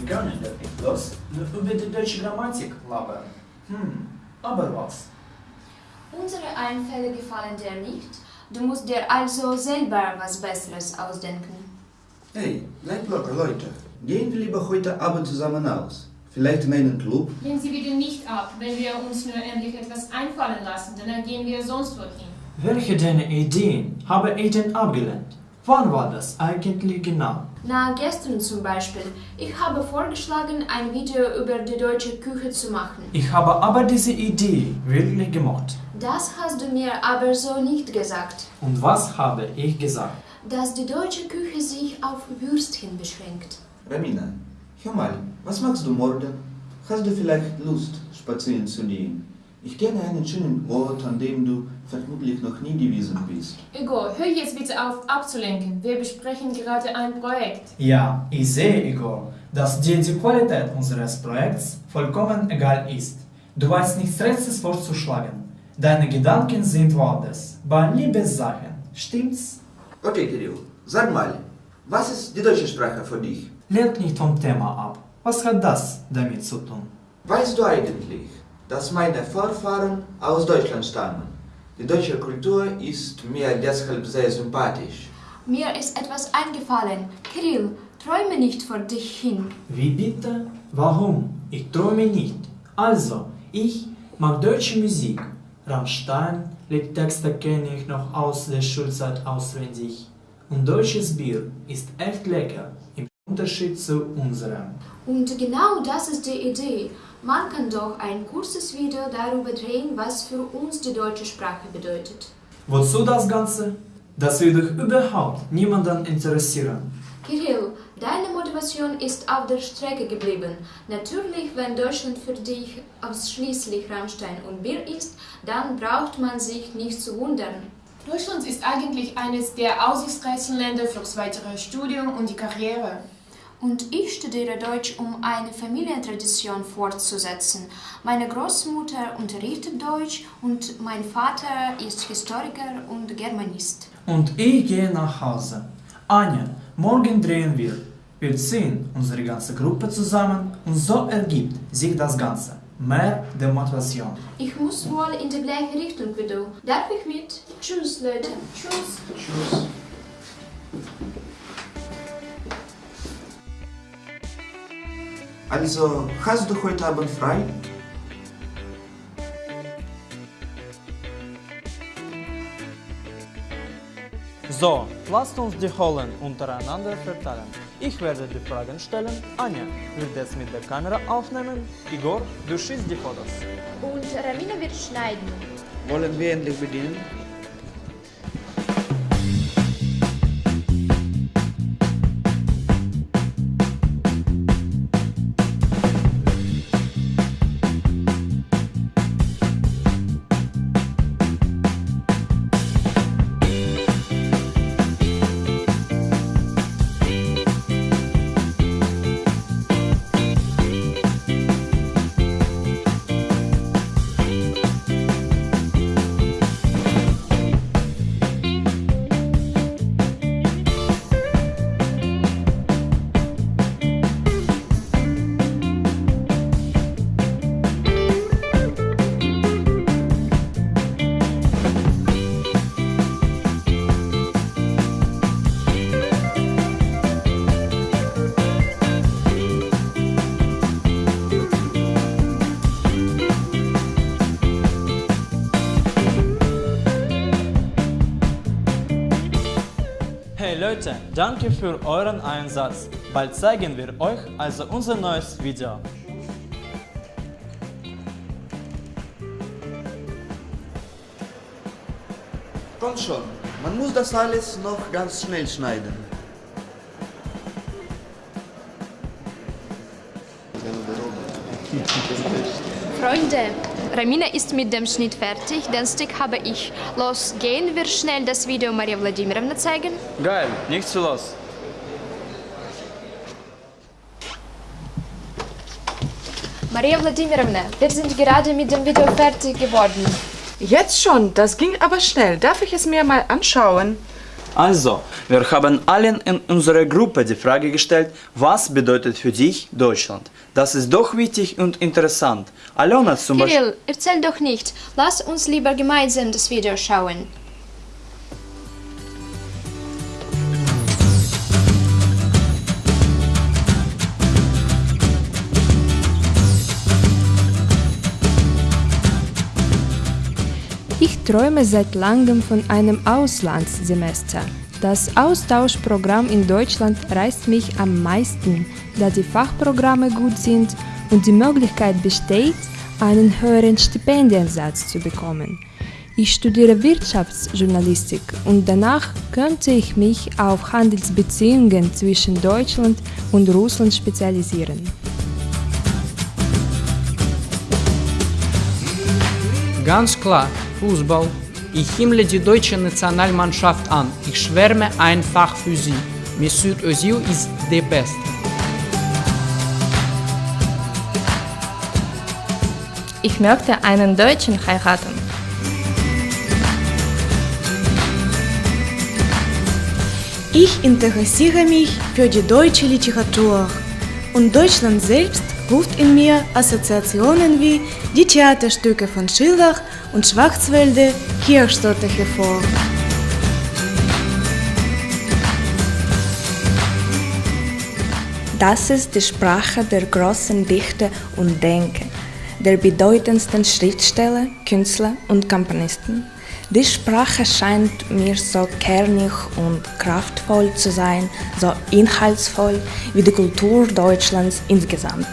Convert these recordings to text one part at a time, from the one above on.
Wir können damit bloß nur über die deutsche Grammatik labern. Hm, aber was? Unsere Einfälle gefallen dir nicht. Du musst dir also selber was Besseres ausdenken. Hey, bleibt locker, Leute. Gehen wir lieber heute Abend zusammen aus. Vielleicht in einen Club? Lehnen Sie bitte nicht ab. Wenn wir uns nur endlich etwas einfallen lassen, dann gehen wir sonst wohin. Welche deiner Ideen habe ich denn abgelehnt? Wann war das eigentlich genau? Na, gestern zum Beispiel. Ich habe vorgeschlagen, ein Video über die deutsche Küche zu machen. Ich habe aber diese Idee wirklich gemocht. Das hast du mir aber so nicht gesagt. Und was habe ich gesagt? Dass die deutsche Küche sich auf Würstchen beschränkt. Ramina, hör mal, was machst du morgen? Hast du vielleicht Lust, spazieren zu gehen? Ich kenne einen schönen Ort, an dem du vermutlich noch nie gewesen bist. Igor, hör jetzt bitte auf abzulenken. Wir besprechen gerade ein Projekt. Ja, ich sehe, Igor, dass dir die Qualität unseres Projekts vollkommen egal ist. Du weißt nichts Rechtes vorzuschlagen. Deine Gedanken sind woanders, bei Liebessachen. Stimmt's? Okay, Kirill, sag mal, was ist die deutsche Sprache für dich? Lenk nicht vom Thema ab. Was hat das damit zu tun? Weißt du eigentlich, dass meine Vorfahren aus Deutschland stammen? Die deutsche Kultur ist mir deshalb sehr sympathisch. Mir ist etwas eingefallen. Kirill, träume nicht vor dich hin. Wie bitte? Warum? Ich träume nicht. Also, ich mag deutsche Musik. Rammstein, Liedtexte kenne ich noch aus der Schulzeit auswendig. Und deutsches Bier ist echt lecker, im Unterschied zu unserem. Und genau das ist die Idee. Man kann doch ein kurzes Video darüber drehen, was für uns die deutsche Sprache bedeutet. Wozu das Ganze? Das wird doch überhaupt niemanden interessieren. Kirill, deine Motivation ist auf der Strecke geblieben. Natürlich, wenn Deutschland für dich ausschließlich Rammstein und Bier ist, dann braucht man sich nicht zu wundern. Deutschland ist eigentlich eines der aussichtsreichsten Länder fürs weitere Studium und die Karriere. Und ich studiere Deutsch, um eine Familientradition fortzusetzen. Meine Großmutter unterrichtet Deutsch und mein Vater ist Historiker und Germanist. Und ich gehe nach Hause. Anja, morgen drehen wir. Wir ziehen unsere ganze Gruppe zusammen und so ergibt sich das Ganze. Mehr Demotivation. Ich muss wohl in die gleiche Richtung wie du. Darf ich mit? Tschüss, Leute. Tschüss. Tschüss. Also, hast du heute Abend frei? So, lasst uns die Rollen untereinander verteilen. Ich werde die Fragen stellen, Anja wird es mit der Kamera aufnehmen, Igor, du schießt die Fotos. Und Ramina wird schneiden. Wollen wir endlich beginnen? Leute, danke für euren Einsatz. Bald zeigen wir euch also unser neues Video. Komm schon, man muss das alles noch ganz schnell schneiden. Freunde, Ramina ist mit dem Schnitt fertig, den Stick habe ich. Los, gehen wir schnell das Video Maria Wladimirovna zeigen? Geil, nichts zu los. Maria Wladimirovna, wir sind gerade mit dem Video fertig geworden. Jetzt schon, das ging aber schnell. Darf ich es mir mal anschauen? Also, wir haben allen in unserer Gruppe die Frage gestellt, was bedeutet für dich Deutschland? Das ist doch wichtig und interessant. Alona zum Beispiel... Kirill, erzähl doch nicht. Lass uns lieber gemeinsam das Video schauen. Träume seit langem von einem Auslandssemester. Das Austauschprogramm in Deutschland reizt mich am meisten, da die Fachprogramme gut sind und die Möglichkeit besteht, einen höheren Stipendiensatz zu bekommen. Ich studiere Wirtschaftsjournalistik und danach könnte ich mich auf Handelsbeziehungen zwischen Deutschland und Russland spezialisieren. Ganz klar, Fußball. Ich himmle die deutsche Nationalmannschaft an. Ich schwärme einfach für sie. Mesut Özil ist der Beste. Ich möchte einen Deutschen heiraten. Ich interessiere mich für die deutsche Literatur und Deutschland selbst ruft in mir Assoziationen wie die Theaterstücke von Schiller und Schwarzwälder Kirchstotter hervor. Das ist die Sprache der großen Dichter und Denker, der bedeutendsten Schriftsteller, Künstler und Komponisten. Die Sprache scheint mir so kernig und kraftvoll zu sein, so inhaltsvoll wie die Kultur Deutschlands insgesamt.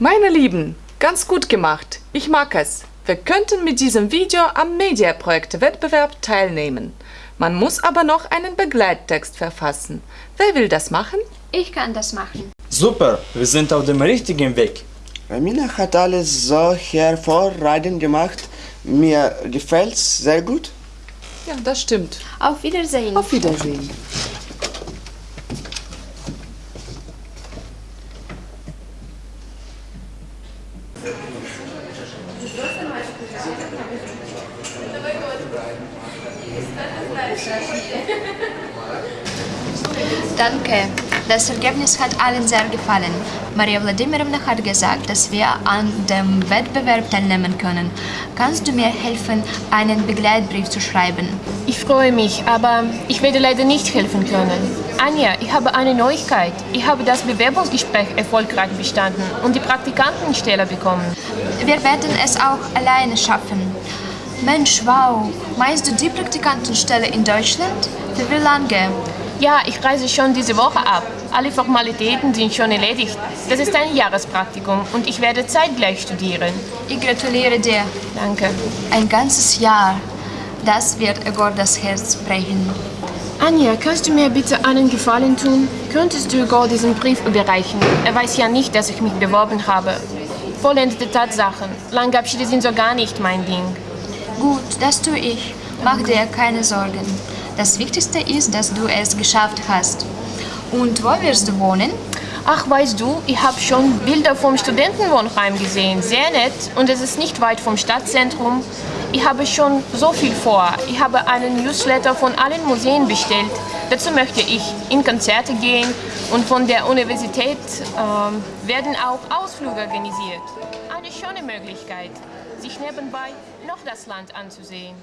Meine Lieben, ganz gut gemacht. Ich mag es. Wir könnten mit diesem Video am Mediaprojekte-Wettbewerb teilnehmen. Man muss aber noch einen Begleittext verfassen. Wer will das machen? Ich kann das machen. Super, wir sind auf dem richtigen Weg. Ramina hat alles so hervorragend gemacht. Mir gefällt's sehr gut. Ja, das stimmt. Auf Wiedersehen. Auf Wiedersehen. Danke. Das Ergebnis hat allen sehr gefallen. Maria Wladimirovna hat gesagt, dass wir an dem Wettbewerb teilnehmen können. Kannst du mir helfen, einen Begleitbrief zu schreiben? Ich freue mich, aber ich werde leider nicht helfen können. Anja, ich habe eine Neuigkeit. Ich habe das Bewerbungsgespräch erfolgreich bestanden und die Praktikantenstelle bekommen. Wir werden es auch alleine schaffen. Mensch, wow. Meinst du die Praktikantenstelle in Deutschland? Für wie lange? Ja, ich reise schon diese Woche ab. Alle Formalitäten sind schon erledigt. Das ist ein Jahrespraktikum und ich werde zeitgleich studieren. Ich gratuliere dir. Danke. Ein ganzes Jahr. Das wird Egor das Herz brechen. Anja, kannst du mir bitte einen Gefallen tun? Könntest du Egor diesen Brief überreichen? Er weiß ja nicht, dass ich mich beworben habe. Vollendete Tatsachen. Langabschiede sind so gar nicht mein Ding. Gut, das tue ich. Mach dir keine Sorgen. Das Wichtigste ist, dass du es geschafft hast. Und wo wirst du wohnen? Ach, weißt du, ich habe schon Bilder vom Studentenwohnheim gesehen. Sehr nett und es ist nicht weit vom Stadtzentrum. Ich habe schon so viel vor. Ich habe einen Newsletter von allen Museen bestellt. Dazu möchte ich in Konzerte gehen und von der Universität äh, werden auch Ausflüge organisiert. Eine schöne Möglichkeit, sich nebenbei noch das Land anzusehen.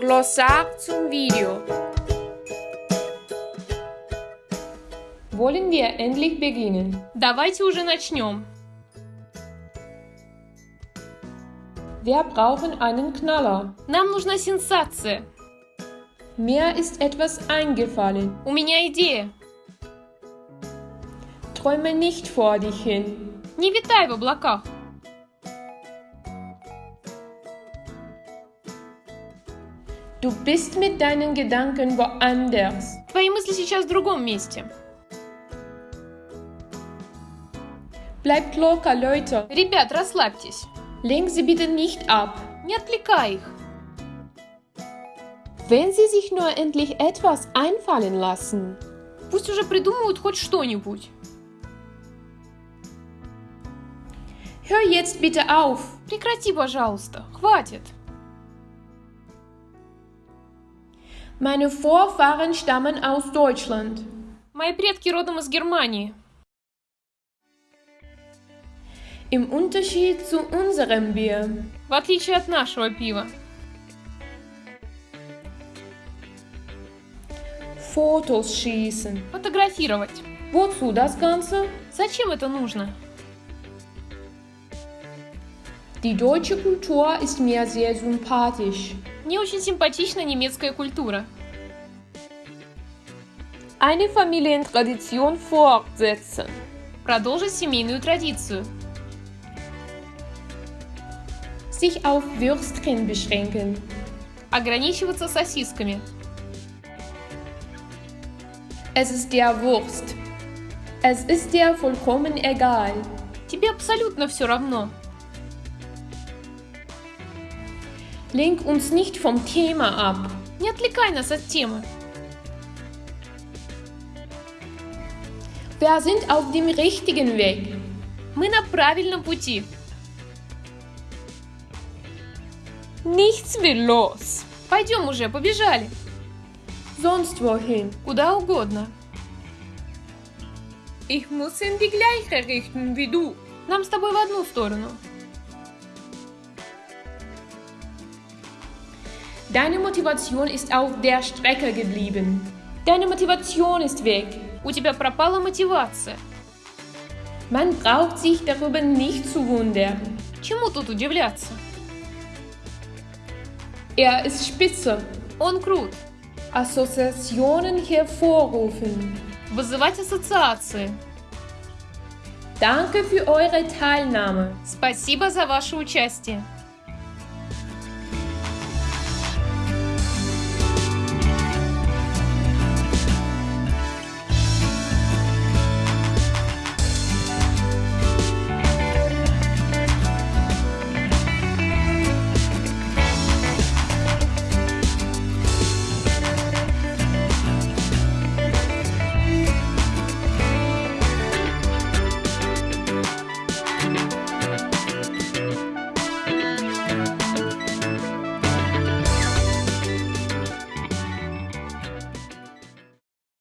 Glossar zum Video. Wollen wir endlich beginnen? Давайте уже начнем. Wir brauchen einen Knaller. Нам нужна сенсация. Mir ist etwas eingefallen. У меня идея. Träume nicht vor dich hin. Не витай в облаках. Du bist mit deinen Gedanken woanders. Твои мысли сейчас в другом месте. Bleibt locker, Leute. Ребят, расслабьтесь. Lenk sie bitte nicht ab. Не отвлекай их. Wenn sie sich nur endlich etwas einfallen lassen. Пусть уже придумают хоть что-нибудь. Hör jetzt bitte auf. Прекрати, пожалуйста. Хватит. Meine Vorfahren stammen aus Deutschland. Мои предки родом из Германии. Im Unterschied zu unserem Bier. В отличие от нашего пива. Fotos schießen. Фотографировать. Wozu das Ganze? Зачем это нужно? Die deutsche Kultur ist mir sehr sympathisch. Мне очень симпатична немецкая культура. Eine Familientradition fortsetzen. Продолжить семейную традицию. Sich auf Würstchen beschränken. Ограничиваться сосисками. Es ist der Wurst. Es ist dir vollkommen egal. Тебе абсолютно все равно. Lenk uns nicht vom Thema ab. Не отвлекай нас от темы. Wir sind auf dem richtigen Weg. Мы на правильном пути. Nichts will los. Пойдем уже, побежали. Sonst wohin. Куда угодно. Ich muss in die gleiche Richtung wie du. Нам с тобой в одну сторону. Deine Motivation ist auf der Strecke geblieben. Deine Motivation ist weg. У тебя пропала мотивация. Man braucht sich darüber nicht zu wundern. Чему тут удивляться? Er ist spitze. Он крут. Assoziationen hervorrufen. Вызывать ассоциации. Danke für eure Teilnahme. Спасибо за ваше участие.